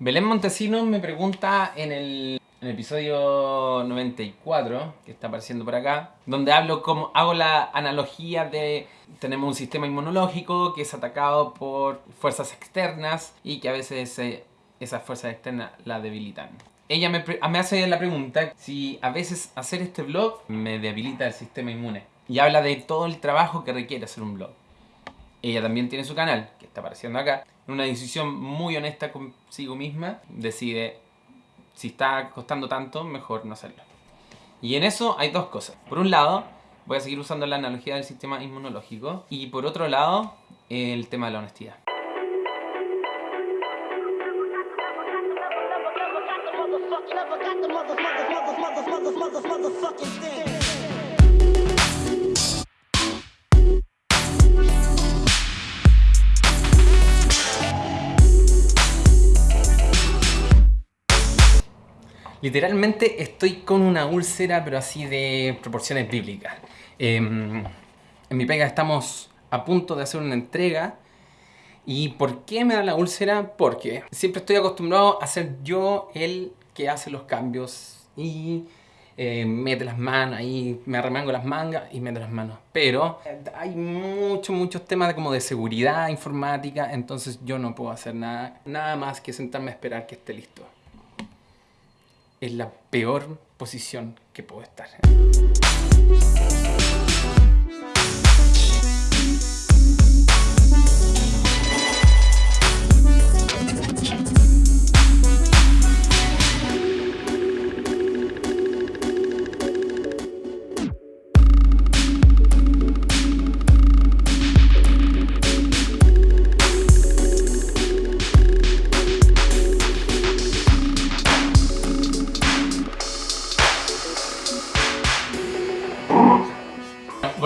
Belén Montesinos me pregunta en el, en el episodio 94, que está apareciendo por acá, donde hablo como hago la analogía de tenemos un sistema inmunológico que es atacado por fuerzas externas y que a veces eh, esas fuerzas externas la debilitan. Ella me, me hace la pregunta si a veces hacer este blog me debilita el sistema inmune. Y habla de todo el trabajo que requiere hacer un blog. Ella también tiene su canal, que está apareciendo acá. En una decisión muy honesta consigo misma, decide si está costando tanto, mejor no hacerlo. Y en eso hay dos cosas. Por un lado, voy a seguir usando la analogía del sistema inmunológico. Y por otro lado, el tema de la honestidad. Literalmente estoy con una úlcera, pero así de proporciones bíblicas. Em, en mi pega estamos a punto de hacer una entrega. ¿Y por qué me da la úlcera? Porque siempre estoy acostumbrado a ser yo el que hace los cambios y eh, mete las manos, y me arremango las mangas y mete las manos. Pero hay muchos, muchos temas de, como de seguridad informática, entonces yo no puedo hacer nada, nada más que sentarme a esperar que esté listo es la peor posición que puedo estar.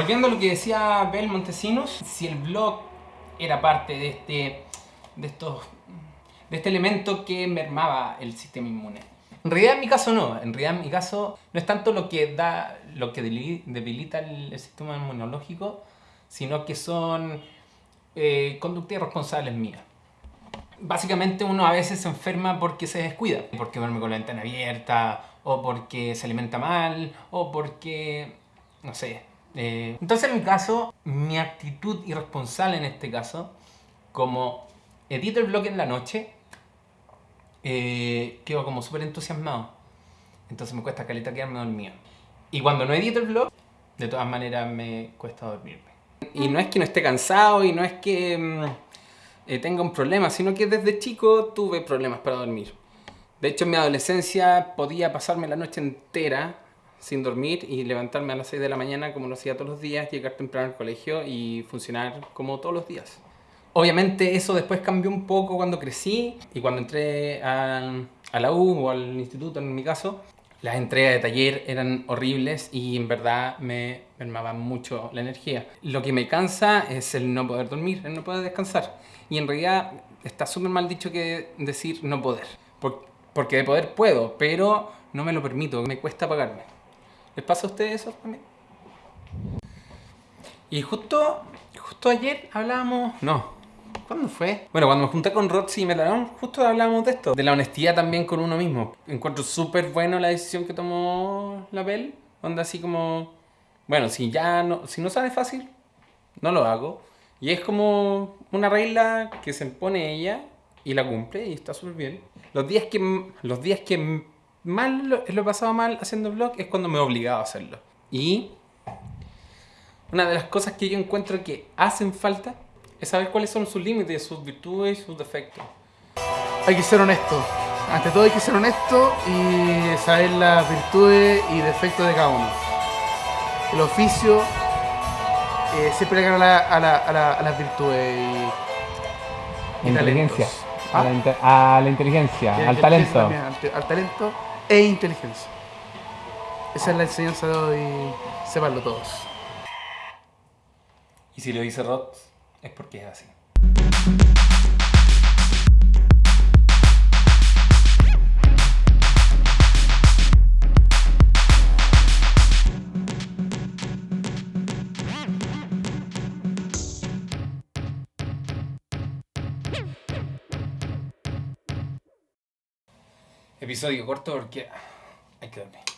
Volviendo a lo que decía Bel Montesinos, si el blog era parte de este, de estos, de este elemento que mermaba el sistema inmune. En realidad en mi caso no, en realidad en mi caso no es tanto lo que, da, lo que debilita el, sistema inmunológico, sino que son eh, conductas irresponsables mías. Básicamente uno a veces se enferma porque se descuida, porque duerme con la ventana abierta, o porque se alimenta mal, o porque, no sé, eh, entonces en mi caso, mi actitud irresponsable en este caso, como edito el blog en la noche, eh, quedo como súper entusiasmado. Entonces me cuesta caleta quedarme dormido. Y cuando no edito el blog, de todas maneras me cuesta dormirme. Y no es que no esté cansado y no es que mm, eh, tenga un problema, sino que desde chico tuve problemas para dormir. De hecho en mi adolescencia podía pasarme la noche entera sin dormir y levantarme a las 6 de la mañana como lo hacía todos los días, llegar temprano al colegio y funcionar como todos los días. Obviamente eso después cambió un poco cuando crecí y cuando entré a, a la U o al instituto en mi caso. Las entregas de taller eran horribles y en verdad me mermaba mucho la energía. Lo que me cansa es el no poder dormir, el no poder descansar. Y en realidad está súper mal dicho que decir no poder. Porque de poder puedo, pero no me lo permito, me cuesta pagarme. ¿Les pasa a ustedes eso también? Y justo, justo ayer hablábamos... No, ¿cuándo fue? Bueno, cuando me junté con Roxy y Metalón, justo hablábamos de esto. De la honestidad también con uno mismo. Encuentro súper bueno la decisión que tomó la Bell. Onda así como... Bueno, si ya no, si no sale fácil, no lo hago. Y es como una regla que se impone ella y la cumple y está súper bien. Los días que, los días que mal lo, he pasado mal haciendo blog es cuando me he obligado a hacerlo. Y una de las cosas que yo encuentro que hacen falta es saber cuáles son sus límites, sus virtudes y sus defectos. Hay que ser honesto. Ante todo hay que ser honesto y saber las virtudes y defectos de cada uno. El oficio eh, siempre le gana a, a, las virtudes y, inteligencia. A, la, a, la, inteligencia, al talento. al talento e inteligencia. Esa es la enseñanza de hoy, sepanlo todos. Y si lo dice Rod, es porque es así. Episodio corto porque hay que dormir.